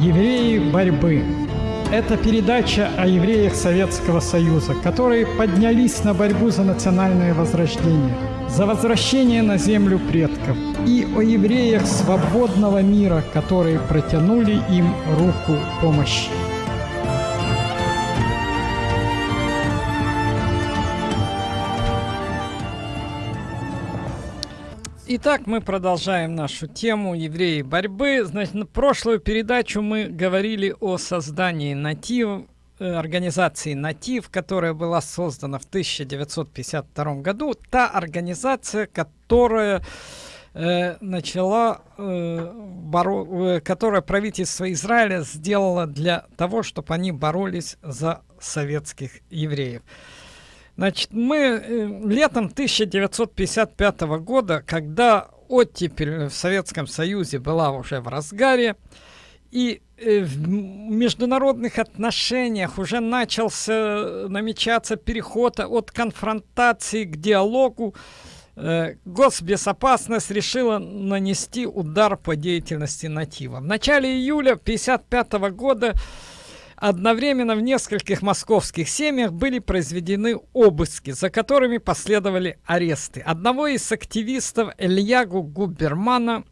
Евреи борьбы. Это передача о евреях Советского Союза, которые поднялись на борьбу за национальное возрождение, за возвращение на землю предков, и о евреях свободного мира, которые протянули им руку помощи. Итак, мы продолжаем нашу тему евреи борьбы. Значит, на прошлую передачу мы говорили о создании натив, э, организации «Натив», которая была создана в 1952 году. Та организация, которая э, начала, э, которое правительство Израиля сделало для того, чтобы они боролись за советских евреев. Значит, мы э, летом 1955 года, когда оттепель в Советском Союзе была уже в разгаре, и э, в международных отношениях уже начался намечаться переход от конфронтации к диалогу, э, госбезопасность решила нанести удар по деятельности натива. В начале июля 1955 года Одновременно в нескольких московских семьях были произведены обыски, за которыми последовали аресты. Одного из активистов Ильягу Губермана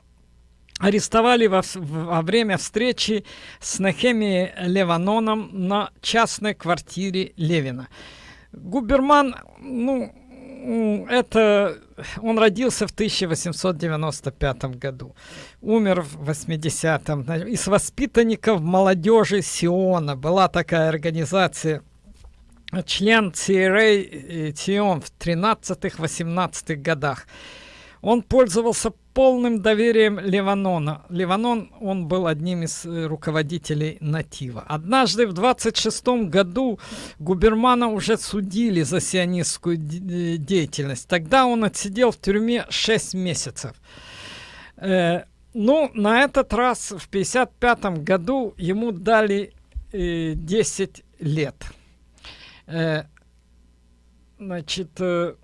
арестовали во, во время встречи с Нехемией Леваноном на частной квартире Левина. Губерман, ну, это он родился в 1895 году, умер в 80-м. Из воспитанников молодежи Сиона была такая организация, член CRA Сион в 13-18 годах. Он пользовался полным доверием Ливанона. Ливанон, он был одним из э, руководителей Натива. Однажды в 26 году Губермана уже судили за сионистскую э, деятельность. Тогда он отсидел в тюрьме 6 месяцев. Э, ну, на этот раз в 55 году ему дали э, 10 лет. Э, значит... Э,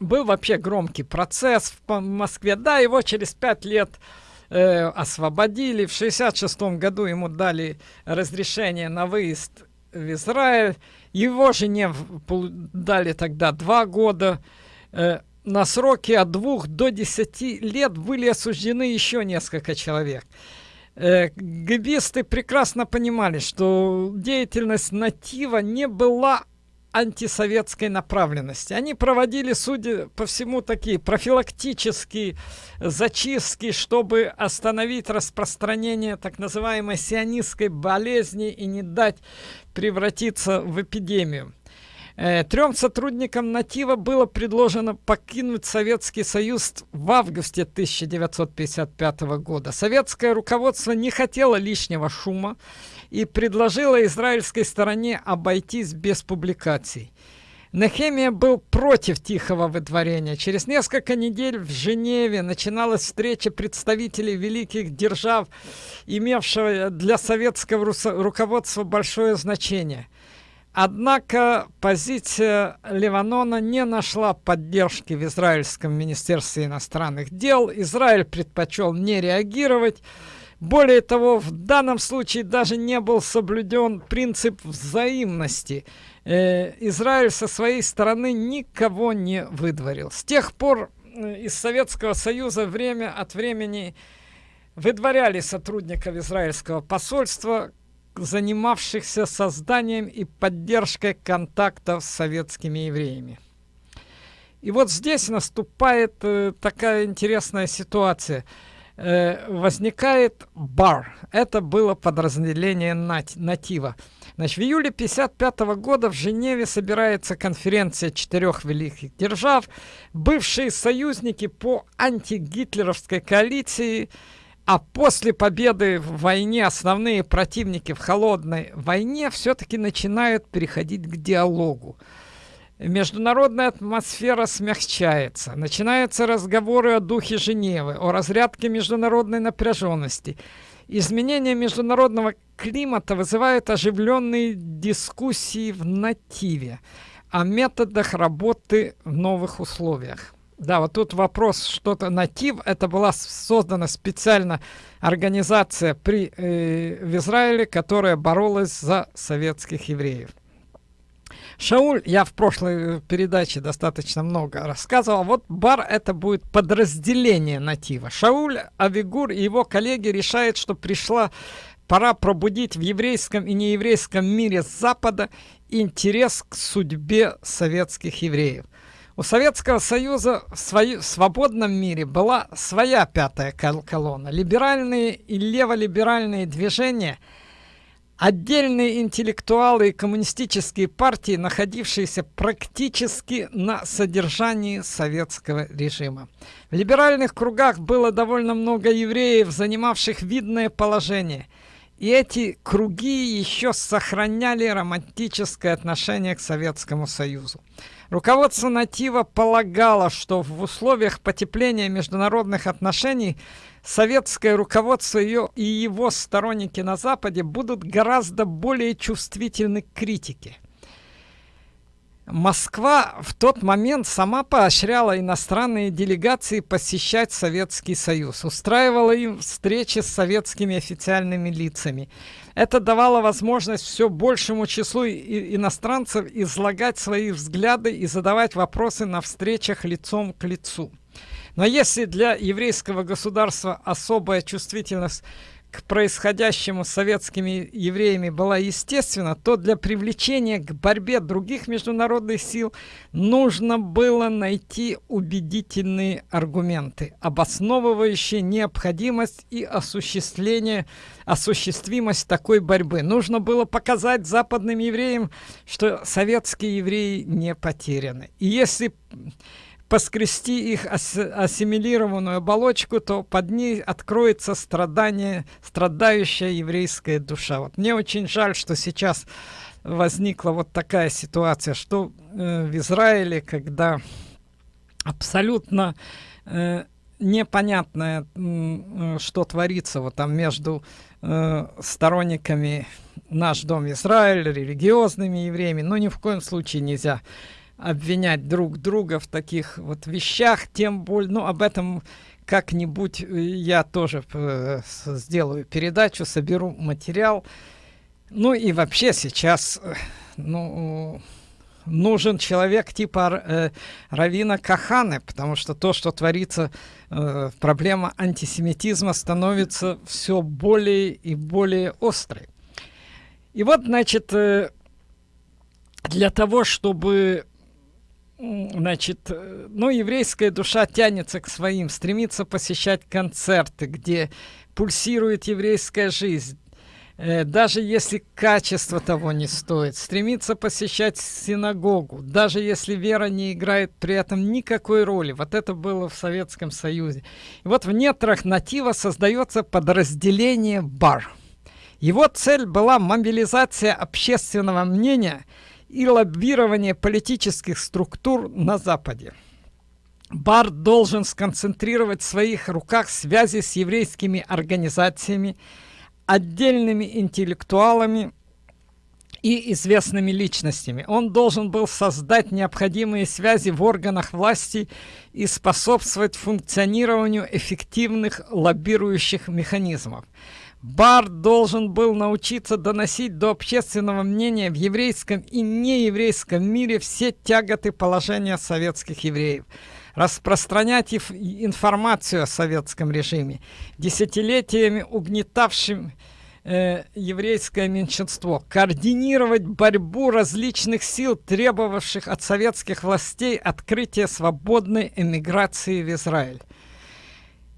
был вообще громкий процесс в Москве. Да, его через пять лет э, освободили. В 66 году ему дали разрешение на выезд в Израиль. Его жене дали тогда два года. Э, на сроки от двух до десяти лет были осуждены еще несколько человек. Э, гибисты прекрасно понимали, что деятельность натива не была антисоветской направленности. Они проводили, судя по всему, такие профилактические зачистки, чтобы остановить распространение так называемой сионистской болезни и не дать превратиться в эпидемию. Э, трем сотрудникам «Натива» было предложено покинуть Советский Союз в августе 1955 года. Советское руководство не хотело лишнего шума, и предложила израильской стороне обойтись без публикаций. Нехемия был против тихого выдворения. Через несколько недель в Женеве начиналась встреча представителей великих держав, имевшего для советского руководства большое значение. Однако позиция Ливанона не нашла поддержки в израильском министерстве иностранных дел. Израиль предпочел не реагировать. Более того, в данном случае даже не был соблюден принцип взаимности. Э, Израиль со своей стороны никого не выдворил. С тех пор э, из Советского Союза время от времени выдворяли сотрудников израильского посольства, занимавшихся созданием и поддержкой контактов с советскими евреями. И вот здесь наступает э, такая интересная ситуация – э, возникает бар. Это было подразделение нат натива. Значит, в июле 1955 года в Женеве собирается конференция четырех великих держав. Бывшие союзники по антигитлеровской коалиции, а после победы в войне основные противники в холодной войне все-таки начинают переходить к диалогу международная атмосфера смягчается. Начинаются разговоры о духе Женевы, о разрядке международной напряженности. Изменение международного климата вызывает оживленные дискуссии в нативе о методах работы в новых условиях. Да, вот тут вопрос, что-то натив, это была создана специально организация при, э, в Израиле, которая боролась за советских евреев. Шауль, я в прошлой передаче достаточно много рассказывал, вот бар это будет подразделение натива. Шауль, Авигур и его коллеги решают, что пришла пора пробудить в еврейском и нееврейском мире Запада интерес к судьбе советских евреев. У Советского Союза в свою, свободном мире была своя пятая колонна. Либеральные и леволиберальные движения, отдельные интеллектуалы и коммунистические партии, находившиеся практически на содержании советского режима. В либеральных кругах было довольно много евреев, занимавших видное положение – и эти круги еще сохраняли романтическое отношение к Советскому Союзу. Руководство Натива полагало, что в условиях потепления международных отношений советское руководство ее и его сторонники на Западе будут гораздо более чувствительны к критике. Москва в тот момент сама поощряла иностранные делегации посещать Советский Союз, устраивала им встречи с советскими официальными лицами. Это давало возможность все большему числу иностранцев излагать свои взгляды и задавать вопросы на встречах лицом к лицу. Но если для еврейского государства особая чувствительность к происходящему с советскими евреями была естественна, то для привлечения к борьбе других международных сил нужно было найти убедительные аргументы, обосновывающие необходимость и осуществление, осуществимость такой борьбы. Нужно было показать западным евреям, что советские евреи не потеряны. И если поскрести их ас ассимилированную оболочку, то под ней откроется страдание, страдающая еврейская душа. Вот мне очень жаль, что сейчас возникла вот такая ситуация, что э, в Израиле, когда абсолютно э, непонятное, э, что творится вот там между э, сторонниками наш дом Израиль, религиозными евреями, но ни в коем случае нельзя обвинять друг друга в таких вот вещах, тем более, ну, об этом как-нибудь э, я тоже э, сделаю передачу, соберу материал. Ну и вообще сейчас, э, ну, нужен человек типа э, Равина Каханы, потому что то, что творится, э, проблема антисемитизма становится все более и более острой. И вот, значит, э, для того, чтобы Значит, э, ну, еврейская душа тянется к своим, стремится посещать концерты, где пульсирует еврейская жизнь, э, даже если качество того не стоит, стремится посещать синагогу, даже если вера не играет при этом никакой роли. Вот это было в Советском Союзе. И вот в нетрах натива создается подразделение бар. Его цель была мобилизация общественного мнения – и лоббирование политических структур на Западе. Бар должен сконцентрировать в своих руках связи с еврейскими организациями, отдельными интеллектуалами и известными личностями. Он должен был создать необходимые связи в органах власти и способствовать функционированию эффективных лоббирующих механизмов. Бар должен был научиться доносить до общественного мнения в еврейском и нееврейском мире все тяготы положения советских евреев, распространять информацию о советском режиме, десятилетиями угнетавшим э, еврейское меньшинство, координировать борьбу различных сил, требовавших от советских властей открытия свободной эмиграции в Израиль.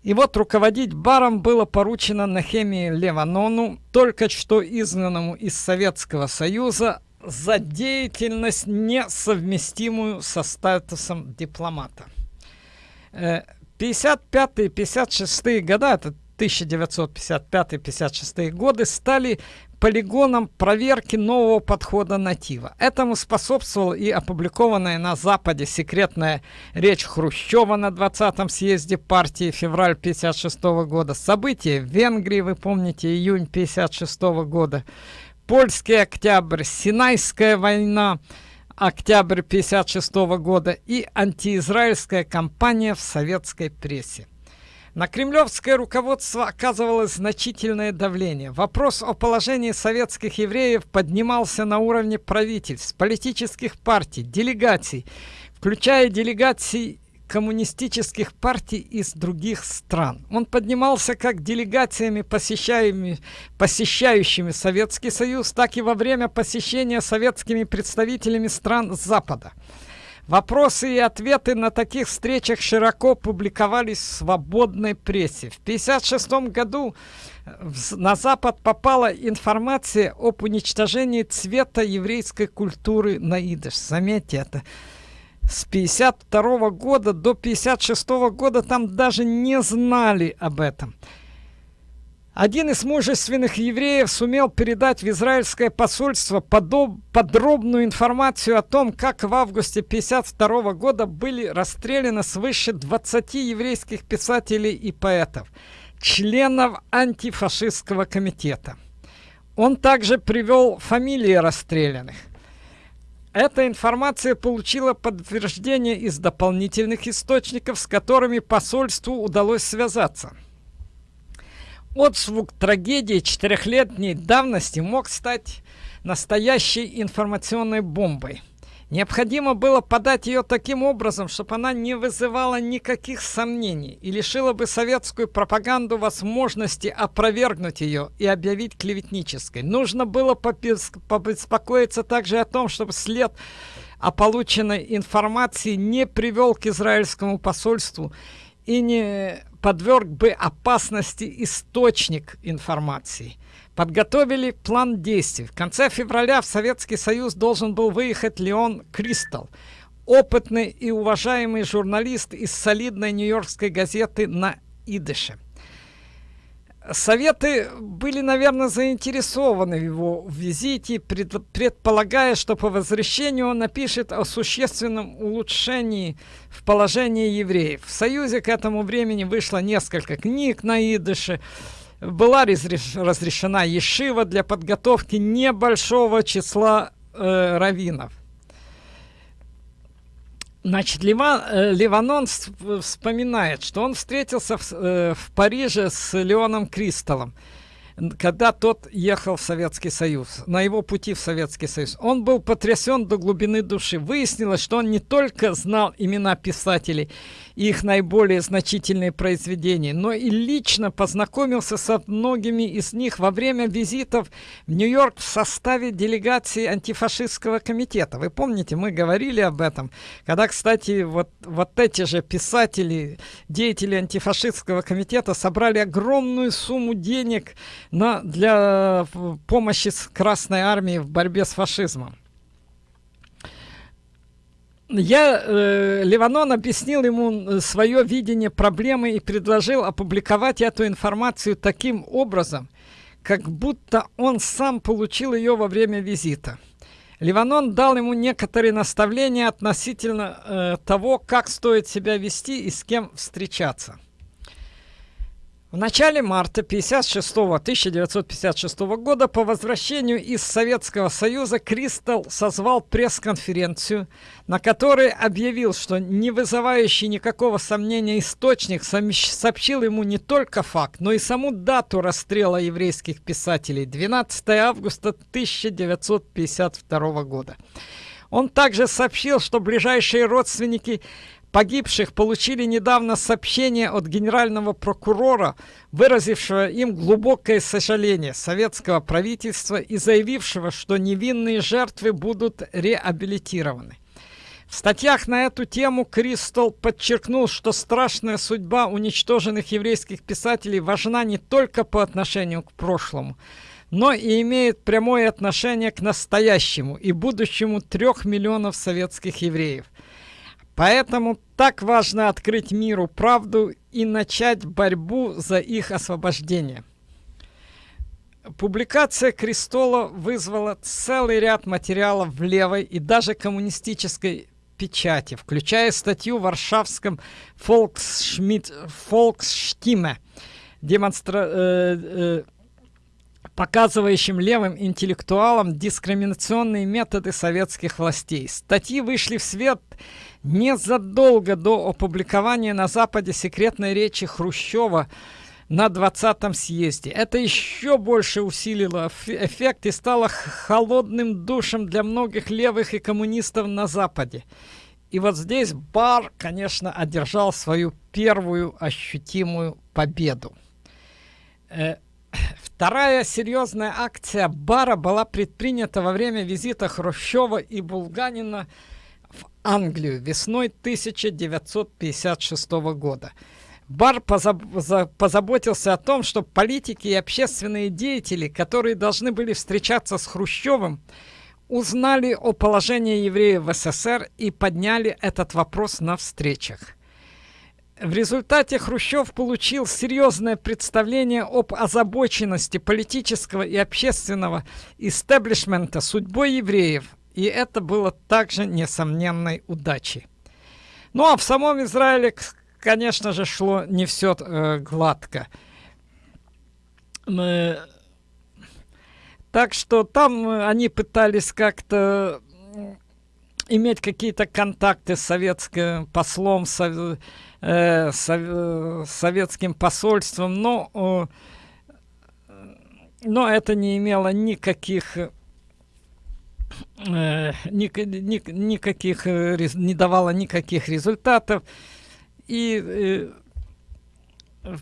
И вот руководить баром было поручено Нахемии Леванону, только что изгнанному из Советского Союза, за деятельность, несовместимую со статусом дипломата. 55-56 э, года, это 1955-56 годы, стали полигоном проверки нового подхода натива. Этому способствовала и опубликованная на Западе секретная речь Хрущева на 20-м съезде партии февраль 56 года. События в Венгрии, вы помните, июнь 56 года. Польский октябрь, Синайская война, октябрь 56 года и антиизраильская кампания в советской прессе. На кремлевское руководство оказывалось значительное давление. Вопрос о положении советских евреев поднимался на уровне правительств, политических партий, делегаций, включая делегации коммунистических партий из других стран. Он поднимался как делегациями, посещающими, посещающими Советский Союз, так и во время посещения советскими представителями стран Запада. Вопросы и ответы на таких встречах широко публиковались в свободной прессе. В 1956 году на Запад попала информация об уничтожении цвета еврейской культуры на идыш. Заметьте это. С 52 года до 56 года там даже не знали об этом. Один из мужественных евреев сумел передать в израильское посольство подробную информацию о том, как в августе 52 года были расстреляны свыше 20 еврейских писателей и поэтов, членов антифашистского комитета. Он также привел фамилии расстрелянных. Эта информация получила подтверждение из дополнительных источников, с которыми посольству удалось связаться – Отзвук трагедии четырехлетней давности мог стать настоящей информационной бомбой. Необходимо было подать ее таким образом, чтобы она не вызывала никаких сомнений и лишила бы советскую пропаганду возможности опровергнуть ее и объявить клеветнической. Нужно было побеспокоиться также о том, чтобы след о полученной информации не привел к израильскому посольству и не подверг бы опасности источник информации. Подготовили план действий. В конце февраля в Советский Союз должен был выехать Леон Кристал, опытный и уважаемый журналист из солидной нью-йоркской газеты на идыше. Советы были, наверное, заинтересованы в его визите, пред, предполагая, что по возвращению он напишет о существенном улучшении в положении евреев. В Союзе к этому времени вышло несколько книг на идыше, была разрешена ешива для подготовки небольшого числа э, раввинов. Значит, Лива, э, Ливанон вспоминает, что он встретился в, э, в Париже с Леоном Кристаллом когда тот ехал в Советский Союз, на его пути в Советский Союз, он был потрясен до глубины души. Выяснилось, что он не только знал имена писателей и их наиболее значительные произведения, но и лично познакомился со многими из них во время визитов в Нью-Йорк в составе делегации антифашистского комитета. Вы помните, мы говорили об этом, когда, кстати, вот, вот эти же писатели, деятели антифашистского комитета собрали огромную сумму денег на, для э, помощи Красной Армии в борьбе с фашизмом. Я, э, Ливанон объяснил ему свое видение проблемы и предложил опубликовать эту информацию таким образом, как будто он сам получил ее во время визита. Ливанон дал ему некоторые наставления относительно э, того, как стоит себя вести и с кем встречаться. В начале марта 56 1956 года по возвращению из Советского Союза Кристал созвал пресс-конференцию, на которой объявил, что не вызывающий никакого сомнения источник сообщил ему не только факт, но и саму дату расстрела еврейских писателей 12 августа 1952 года. Он также сообщил, что ближайшие родственники погибших получили недавно сообщение от генерального прокурора, выразившего им глубокое сожаление советского правительства и заявившего, что невинные жертвы будут реабилитированы. В статьях на эту тему Кристал подчеркнул, что страшная судьба уничтоженных еврейских писателей важна не только по отношению к прошлому, но и имеет прямое отношение к настоящему и будущему трех миллионов советских евреев – Поэтому так важно открыть миру правду и начать борьбу за их освобождение. Публикация Крестола вызвала целый ряд материалов в левой и даже коммунистической печати, включая статью в варшавском Volksstimme, демонстра... Э, э, показывающим левым интеллектуалам дискриминационные методы советских властей. Статьи вышли в свет незадолго до опубликования на Западе секретной речи Хрущева на 20-м съезде. Это еще больше усилило эффект и стало холодным душем для многих левых и коммунистов на Западе. И вот здесь Бар, конечно, одержал свою первую ощутимую победу. Вторая серьезная акция Бара была предпринята во время визита Хрущева и Булганина в Англию весной 1956 года. Бар позаб позаботился о том, чтобы политики и общественные деятели, которые должны были встречаться с Хрущевым, узнали о положении евреев в СССР и подняли этот вопрос на встречах. В результате Хрущев получил серьезное представление об озабоченности политического и общественного истеблишмента судьбой евреев, и это было также несомненной удачей. Ну а в самом Израиле, конечно же, шло не все э, гладко. Мы так что там э, они пытались как-то иметь какие-то контакты с советским послом, со, э, со, советским посольством, но, э, но это не имело никаких э, ни, ни, никаких э, не давало никаких результатов. И э,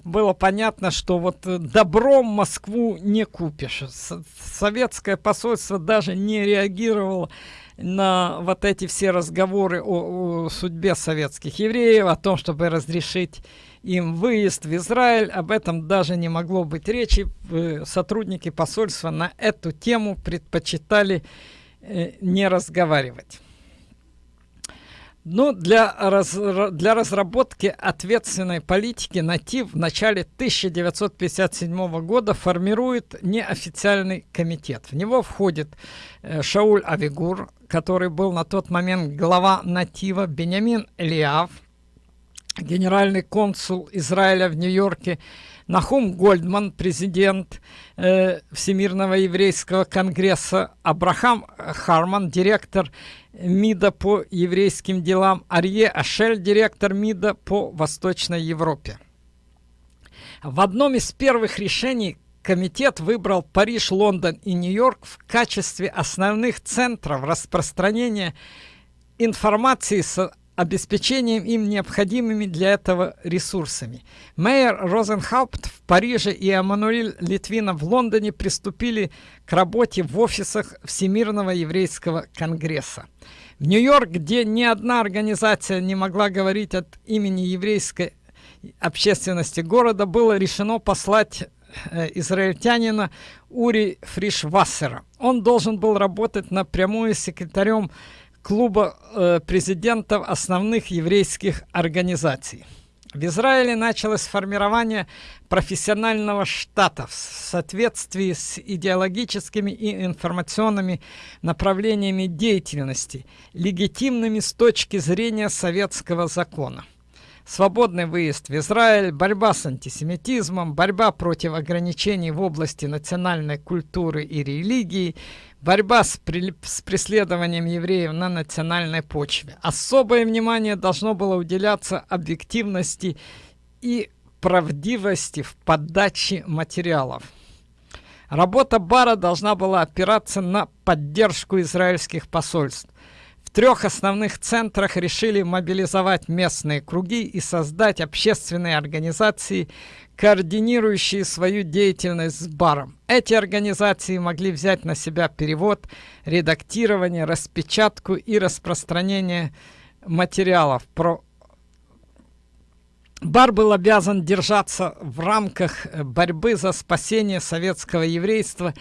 было понятно, что вот э, добром Москву не купишь. Советское посольство даже не реагировало на вот эти все разговоры о, о судьбе советских евреев, о том, чтобы разрешить им выезд в Израиль. Об этом даже не могло быть речи. Э, сотрудники посольства на эту тему предпочитали э, не разговаривать. Ну, для, раз, для разработки ответственной политики «Натив» в начале 1957 года формирует неофициальный комитет. В него входит э, Шауль Авигур, который был на тот момент глава «Натива», Бенямин Элиав, генеральный консул Израиля в Нью-Йорке, Нахум Гольдман, президент э, Всемирного еврейского конгресса, Абрахам Харман, директор МИДа по еврейским делам, Арье Ашель, директор МИДа по Восточной Европе. В одном из первых решений комитет выбрал Париж, Лондон и Нью-Йорк в качестве основных центров распространения информации обеспечением им необходимыми для этого ресурсами. Мейер Розенхаупт в Париже и Эммануэль Литвина в Лондоне приступили к работе в офисах Всемирного еврейского конгресса. В Нью-Йорк, где ни одна организация не могла говорить от имени еврейской общественности города, было решено послать э, израильтянина Ури Фришвассера. Он должен был работать напрямую секретарем клуба э, президентов основных еврейских организаций. В Израиле началось формирование профессионального штата в соответствии с идеологическими и информационными направлениями деятельности, легитимными с точки зрения советского закона. Свободный выезд в Израиль, борьба с антисемитизмом, борьба против ограничений в области национальной культуры и религии – Борьба с, при... с преследованием евреев на национальной почве. Особое внимание должно было уделяться объективности и правдивости в подаче материалов. Работа Бара должна была опираться на поддержку израильских посольств. Трех основных центрах решили мобилизовать местные круги и создать общественные организации, координирующие свою деятельность с баром. Эти организации могли взять на себя перевод, редактирование, распечатку и распространение материалов про Бар был обязан держаться в рамках борьбы за спасение советского еврейства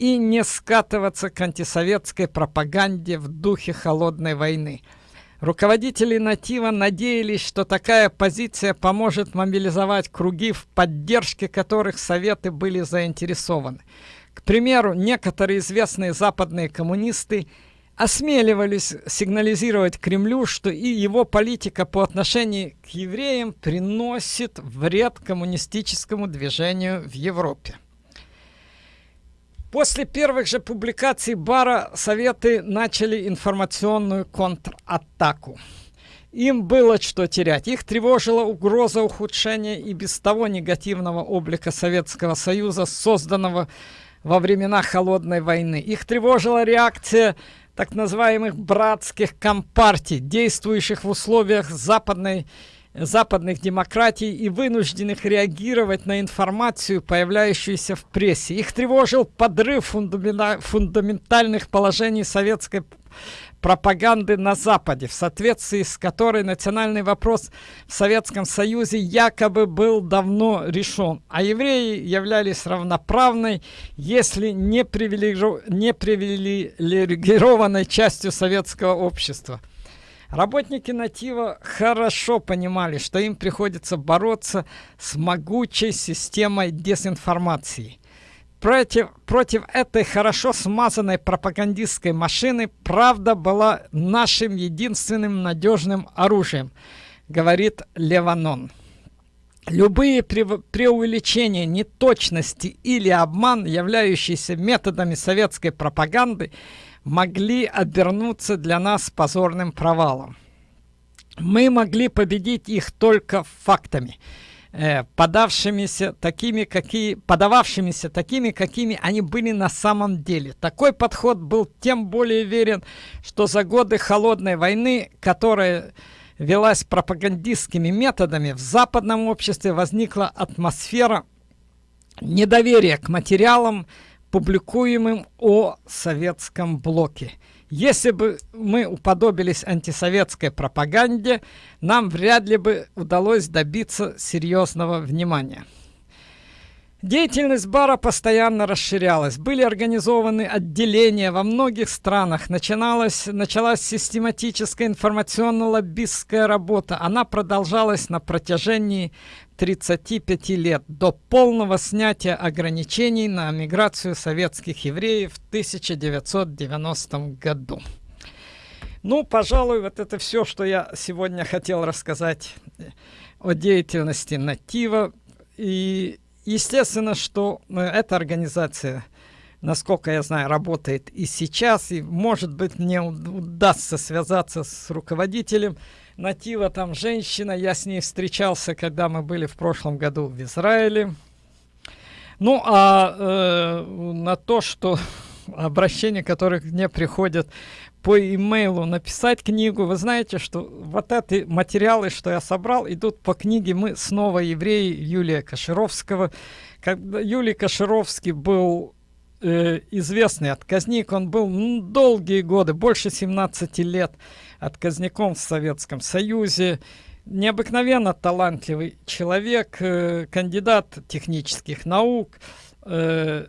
и не скатываться к антисоветской пропаганде в духе холодной войны – Руководители «Натива» надеялись, что такая позиция поможет мобилизовать круги, в поддержке которых Советы были заинтересованы. К примеру, некоторые известные западные коммунисты осмеливались сигнализировать Кремлю, что и его политика по отношению к евреям приносит вред коммунистическому движению в Европе. После первых же публикаций Бара Советы начали информационную контратаку. Им было что терять. Их тревожила угроза ухудшения и без того негативного облика Советского Союза, созданного во времена Холодной войны. Их тревожила реакция так называемых братских компартий, действующих в условиях западной западных демократий и вынужденных реагировать на информацию, появляющуюся в прессе. Их тревожил подрыв фундаментальных положений советской пропаганды на Западе, в соответствии с которой национальный вопрос в Советском Союзе якобы был давно решен, а евреи являлись равноправной, если не, привилегированной частью советского общества. Работники Натива хорошо понимали, что им приходится бороться с могучей системой дезинформации. Против, против этой хорошо смазанной пропагандистской машины правда была нашим единственным надежным оружием, говорит Леванон. Любые преувеличения, неточности или обман, являющиеся методами советской пропаганды, могли обернуться для нас позорным провалом. Мы могли победить их только фактами, э, подавшимися такими, какие, подававшимися такими, какими они были на самом деле. Такой подход был тем более верен, что за годы холодной войны, которая велась пропагандистскими методами, в западном обществе возникла атмосфера недоверия к материалам, публикуемым о советском блоке. Если бы мы уподобились антисоветской пропаганде, нам вряд ли бы удалось добиться серьезного внимания. Деятельность бара постоянно расширялась. Были организованы отделения во многих странах. Начиналась, началась систематическая информационно-лоббистская работа. Она продолжалась на протяжении 35 лет, до полного снятия ограничений на миграцию советских евреев в 1990 году. Ну, пожалуй, вот это все, что я сегодня хотел рассказать о деятельности Натива. И естественно, что э, эта организация, насколько я знаю, работает и сейчас, и может быть мне удастся связаться с руководителем Натива, там женщина, я с ней встречался, когда мы были в прошлом году в Израиле. Ну, а э, на то, что обращения, которые мне приходят по имейлу написать книгу. Вы знаете, что вот эти материалы, что я собрал, идут по книге «Мы снова евреи» Юлия Кашировского. Когда Юлий Кашировский был э, известный отказник, он был долгие годы, больше 17 лет отказником в Советском Союзе. Необыкновенно талантливый человек, э, кандидат технических наук, э,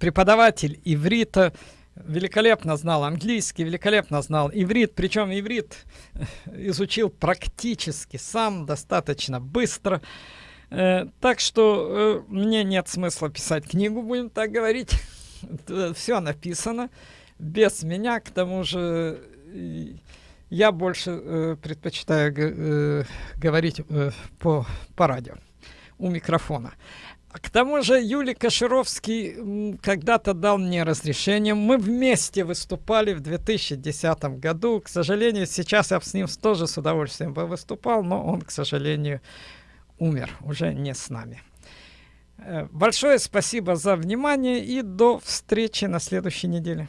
преподаватель иврита, великолепно знал английский, великолепно знал иврит, причем иврит изучил практически сам, достаточно быстро. Э, так что э, мне нет смысла писать книгу, будем так говорить. Все написано без меня, к тому же я больше э, предпочитаю говорить по, по радио у микрофона. К тому же Юлий Кашировский когда-то дал мне разрешение. Мы вместе выступали в 2010 году. К сожалению, сейчас я с ним тоже с удовольствием бы выступал, но он, к сожалению, умер, уже не с нами. Э, большое спасибо за внимание и до встречи на следующей неделе.